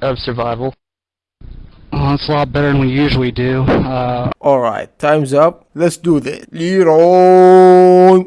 of survival. Well, it's a lot better than we usually do. Uh, Alright, time's up. Let's do this. Leroy!